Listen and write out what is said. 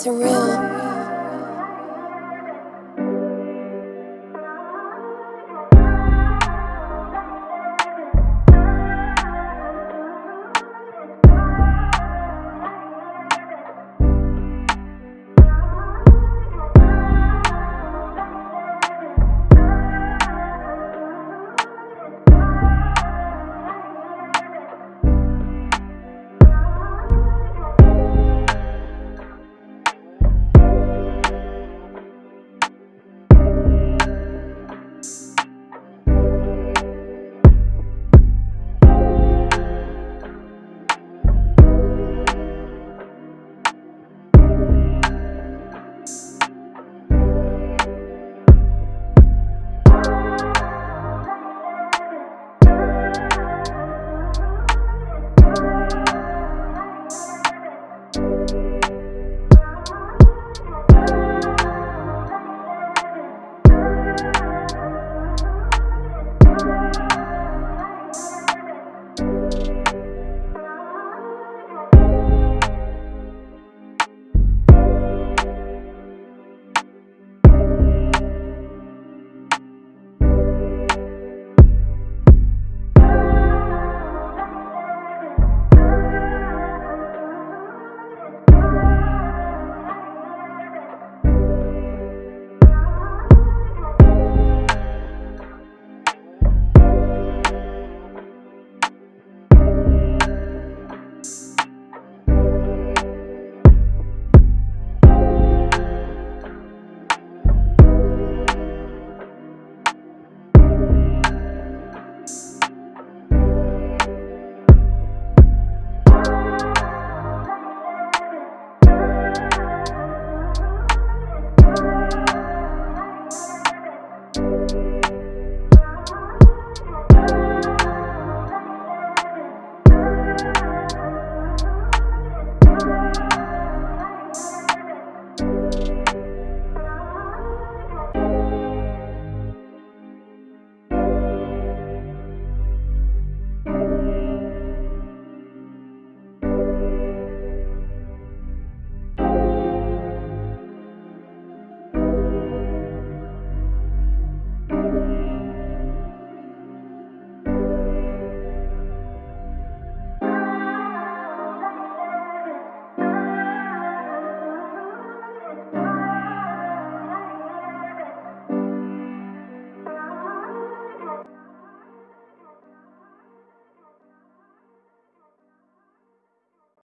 surreal.